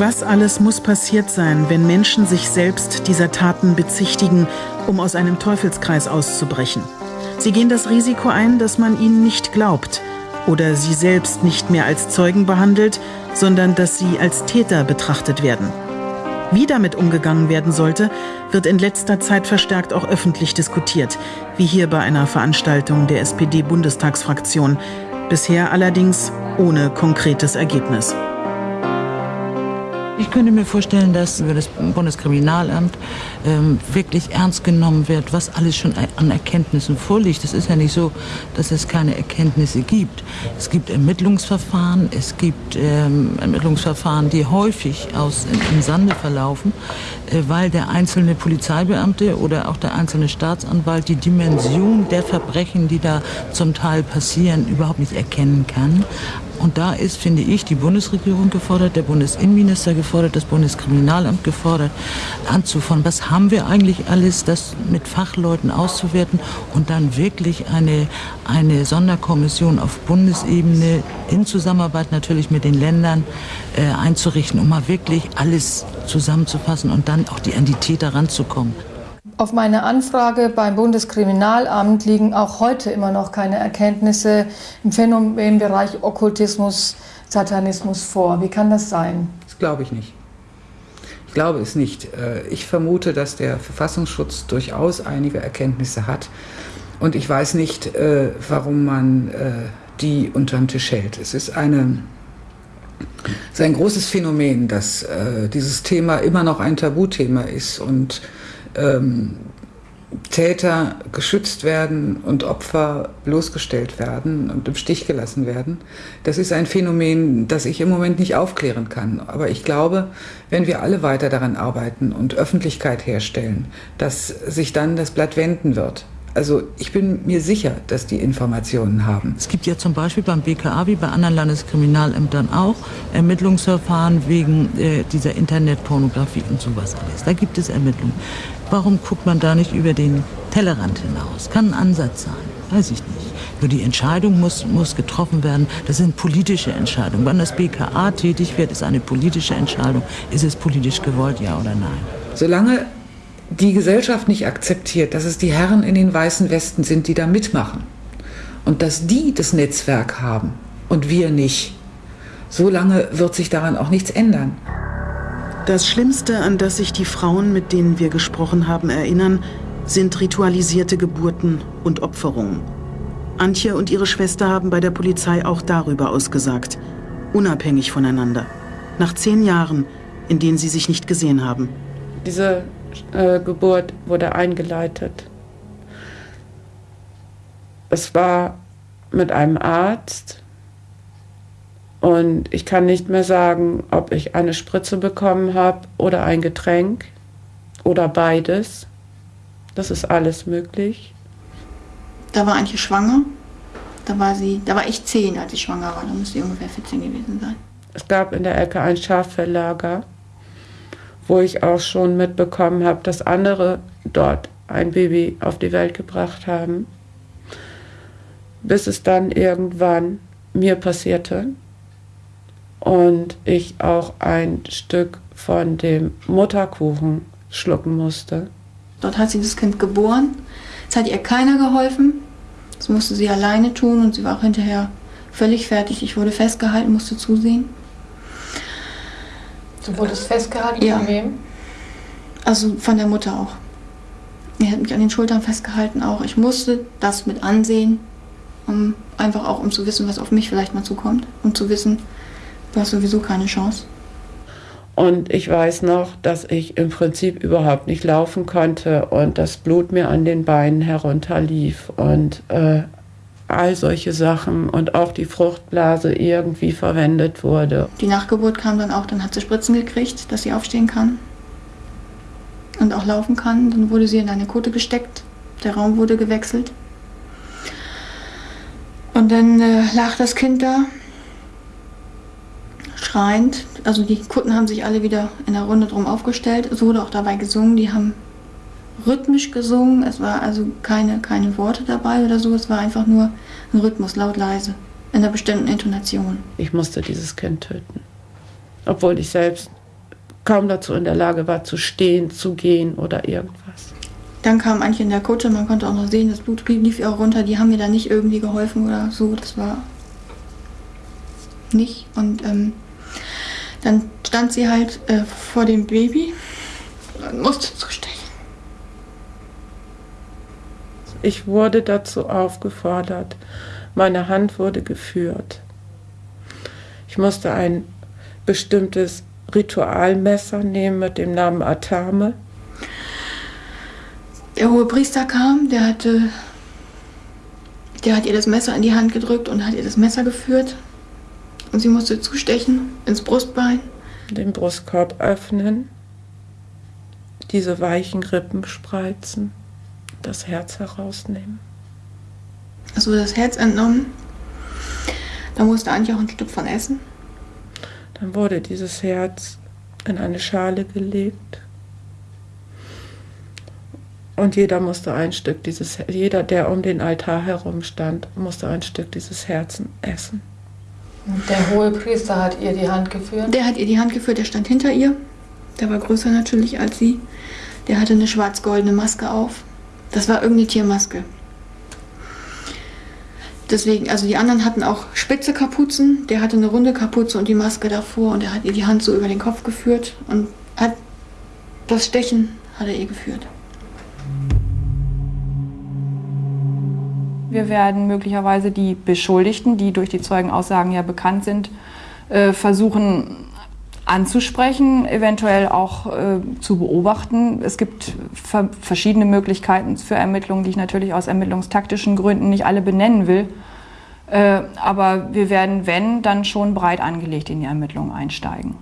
Was alles muss passiert sein, wenn Menschen sich selbst dieser Taten bezichtigen, um aus einem Teufelskreis auszubrechen? Sie gehen das Risiko ein, dass man ihnen nicht glaubt oder sie selbst nicht mehr als Zeugen behandelt, sondern dass sie als Täter betrachtet werden. Wie damit umgegangen werden sollte, wird in letzter Zeit verstärkt auch öffentlich diskutiert, wie hier bei einer Veranstaltung der SPD-Bundestagsfraktion, bisher allerdings ohne konkretes Ergebnis. Ich könnte mir vorstellen, dass über das Bundeskriminalamt ähm, wirklich ernst genommen wird, was alles schon an Erkenntnissen vorliegt. Es ist ja nicht so, dass es keine Erkenntnisse gibt. Es gibt Ermittlungsverfahren, es gibt ähm, Ermittlungsverfahren, die häufig aus im Sande verlaufen, äh, weil der einzelne Polizeibeamte oder auch der einzelne Staatsanwalt die Dimension der Verbrechen, die da zum Teil passieren, überhaupt nicht erkennen kann. Und da ist, finde ich, die Bundesregierung gefordert, der Bundesinnenminister gefordert, das Bundeskriminalamt gefordert, anzufangen, was haben wir eigentlich alles, das mit Fachleuten auszuwerten und dann wirklich eine, eine Sonderkommission auf Bundesebene in Zusammenarbeit natürlich mit den Ländern äh, einzurichten, um mal wirklich alles zusammenzufassen und dann auch die an die Täter ranzukommen. Auf meine Anfrage beim Bundeskriminalamt liegen auch heute immer noch keine Erkenntnisse im Phänomenbereich Okkultismus, Satanismus vor. Wie kann das sein? Das glaube ich nicht. Ich glaube es nicht. Äh, ich vermute, dass der Verfassungsschutz durchaus einige Erkenntnisse hat. Und ich weiß nicht, äh, warum man äh, die unterm Tisch hält. Es ist eine es ist ein großes Phänomen, dass dieses Thema immer noch ein Tabuthema ist und ähm, Täter geschützt werden und Opfer bloßgestellt werden und im Stich gelassen werden. Das ist ein Phänomen, das ich im Moment nicht aufklären kann. Aber ich glaube, wenn wir alle weiter daran arbeiten und Öffentlichkeit herstellen, dass sich dann das Blatt wenden wird. Also ich bin mir sicher, dass die Informationen haben. Es gibt ja zum Beispiel beim BKA wie bei anderen Landeskriminalämtern auch Ermittlungsverfahren wegen äh, dieser Internetpornografie und sowas alles. Da gibt es Ermittlungen. Warum guckt man da nicht über den Tellerrand hinaus? Kann ein Ansatz sein, weiß ich nicht. Nur die Entscheidung muss, muss getroffen werden. Das sind politische Entscheidungen. Wann das BKA tätig wird, ist eine politische Entscheidung. Ist es politisch gewollt, ja oder nein? Solange die Gesellschaft nicht akzeptiert, dass es die Herren in den weißen Westen sind, die da mitmachen und dass die das Netzwerk haben und wir nicht, solange wird sich daran auch nichts ändern. Das Schlimmste, an das sich die Frauen, mit denen wir gesprochen haben, erinnern, sind ritualisierte Geburten und Opferungen. Antje und ihre Schwester haben bei der Polizei auch darüber ausgesagt, unabhängig voneinander, nach zehn Jahren, in denen sie sich nicht gesehen haben. Diese äh, Geburt wurde eingeleitet. Es war mit einem Arzt und ich kann nicht mehr sagen, ob ich eine Spritze bekommen habe oder ein Getränk oder beides. Das ist alles möglich. Da war Antje schwanger. Da war sie, da war ich zehn, als ich schwanger war. Da müsste sie ungefähr 14 gewesen sein. Es gab in der Ecke ein Schaffellager wo ich auch schon mitbekommen habe, dass andere dort ein Baby auf die Welt gebracht haben, bis es dann irgendwann mir passierte und ich auch ein Stück von dem Mutterkuchen schlucken musste. Dort hat sie das Kind geboren. Es hat ihr keiner geholfen. Das musste sie alleine tun und sie war auch hinterher völlig fertig. Ich wurde festgehalten, musste zusehen. Du wurdest festgehalten? Ja. Von wem? Also von der Mutter auch. Er hat mich an den Schultern festgehalten auch. Ich musste das mit ansehen, um einfach auch um zu wissen, was auf mich vielleicht mal zukommt. Und zu wissen, du hast sowieso keine Chance. Und ich weiß noch, dass ich im Prinzip überhaupt nicht laufen konnte und das Blut mir an den Beinen herunterlief. Und äh, all solche Sachen und auch die Fruchtblase irgendwie verwendet wurde. Die Nachgeburt kam dann auch, dann hat sie Spritzen gekriegt, dass sie aufstehen kann und auch laufen kann. Dann wurde sie in eine Kutte gesteckt, der Raum wurde gewechselt. Und dann äh, lag das Kind da, schreiend. Also die Kutten haben sich alle wieder in der Runde drum aufgestellt. Es wurde auch dabei gesungen. Die haben rhythmisch gesungen. Es war also keine, keine Worte dabei oder so. Es war einfach nur ein Rhythmus, laut, leise, in einer bestimmten Intonation. Ich musste dieses Kind töten. Obwohl ich selbst kaum dazu in der Lage war zu stehen, zu gehen oder irgendwas. Dann kam Antje in der Kutte, man konnte auch noch sehen, das Blut lief ihr auch runter. Die haben mir da nicht irgendwie geholfen oder so, das war nicht. Und ähm, dann stand sie halt äh, vor dem Baby und musste zustechen. Ich wurde dazu aufgefordert. Meine Hand wurde geführt. Ich musste ein bestimmtes Ritualmesser nehmen mit dem Namen Atame. Der hohe Priester kam, der hatte, der hat ihr das Messer in die Hand gedrückt und hat ihr das Messer geführt. Und sie musste zustechen ins Brustbein. Den Brustkorb öffnen, diese weichen Rippen spreizen, das Herz herausnehmen. Es wurde das Herz entnommen. Da musste Antje auch ein Stück von essen. Dann wurde dieses Herz in eine Schale gelegt. Und jeder musste ein Stück dieses, jeder, der um den Altar herum stand, musste ein Stück dieses Herzen essen. Der hohe Priester hat ihr die Hand geführt? Der hat ihr die Hand geführt, der stand hinter ihr. Der war größer natürlich als sie. Der hatte eine schwarz-goldene Maske auf. Das war irgendeine Tiermaske. Deswegen, also die anderen hatten auch spitze Kapuzen. Der hatte eine runde Kapuze und die Maske davor und er hat ihr die Hand so über den Kopf geführt und hat das Stechen hat er ihr geführt. Wir werden möglicherweise die Beschuldigten, die durch die Zeugenaussagen ja bekannt sind, äh, versuchen anzusprechen, eventuell auch äh, zu beobachten. Es gibt verschiedene Möglichkeiten für Ermittlungen, die ich natürlich aus ermittlungstaktischen Gründen nicht alle benennen will. Äh, aber wir werden, wenn, dann schon breit angelegt in die Ermittlungen einsteigen.